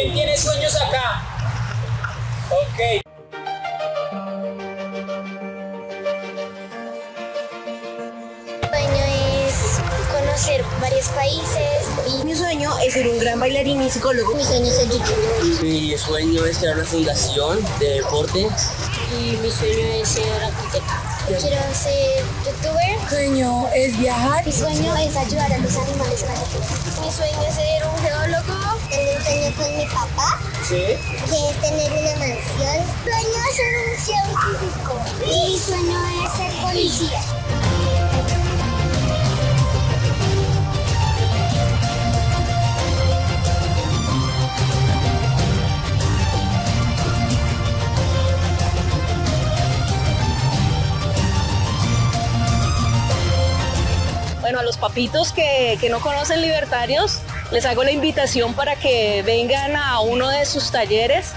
¿Quién tiene sueños acá? Ok. sueño es conocer varios países. Y mi sueño es ser un gran bailarín y psicólogo. Mi sueño es ser youtuber. Mi sueño es crear una fundación de deporte. Y mi sueño es ser arquitecta. Quiero ser youtuber. sueño es viajar. Mi sueño es ayudar a los animales callejeros. Mi sueño es ser un geólogo. Tengo un sueño con mi papá. Sí. Que es tener una mansión. Mi sueño es ser un científico. Y mi sueño es ser policía. A los papitos que, que no conocen libertarios, les hago la invitación para que vengan a uno de sus talleres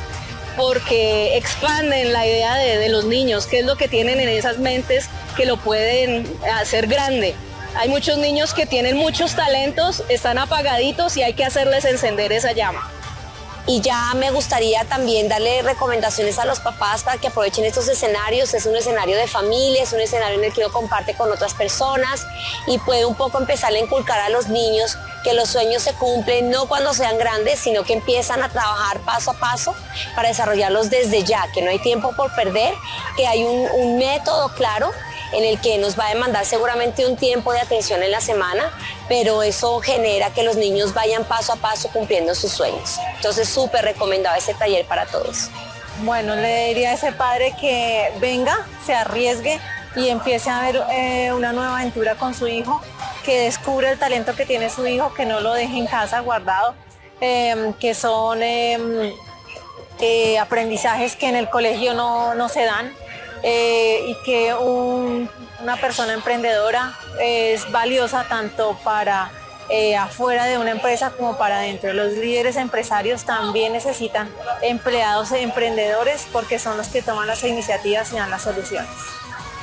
porque expanden la idea de, de los niños, qué es lo que tienen en esas mentes que lo pueden hacer grande. Hay muchos niños que tienen muchos talentos, están apagaditos y hay que hacerles encender esa llama. Y ya me gustaría también darle recomendaciones a los papás para que aprovechen estos escenarios. Es un escenario de familia, es un escenario en el que uno comparte con otras personas y puede un poco empezar a inculcar a los niños que los sueños se cumplen no cuando sean grandes, sino que empiezan a trabajar paso a paso para desarrollarlos desde ya, que no hay tiempo por perder, que hay un, un método claro en el que nos va a demandar seguramente un tiempo de atención en la semana, pero eso genera que los niños vayan paso a paso cumpliendo sus sueños. Entonces, súper recomendado ese taller para todos. Bueno, le diría a ese padre que venga, se arriesgue y empiece a ver eh, una nueva aventura con su hijo, que descubra el talento que tiene su hijo, que no lo deje en casa guardado, eh, que son eh, eh, aprendizajes que en el colegio no, no se dan eh, y que un- una persona emprendedora es valiosa tanto para eh, afuera de una empresa como para adentro. Los líderes empresarios también necesitan empleados e emprendedores porque son los que toman las iniciativas y dan las soluciones.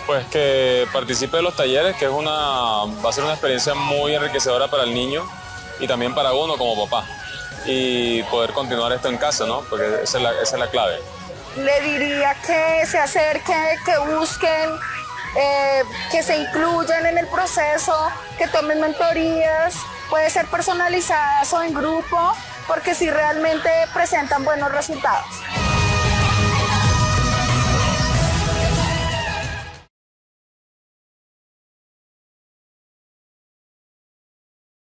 Pues que participe de los talleres, que es una, va a ser una experiencia muy enriquecedora para el niño y también para uno como papá. Y poder continuar esto en casa, ¿no? Porque esa es la clave. Le diría que se acerquen, que busquen, eh, que se incluyan en el proceso, que tomen mentorías, puede ser personalizadas o en grupo, porque si realmente presentan buenos resultados.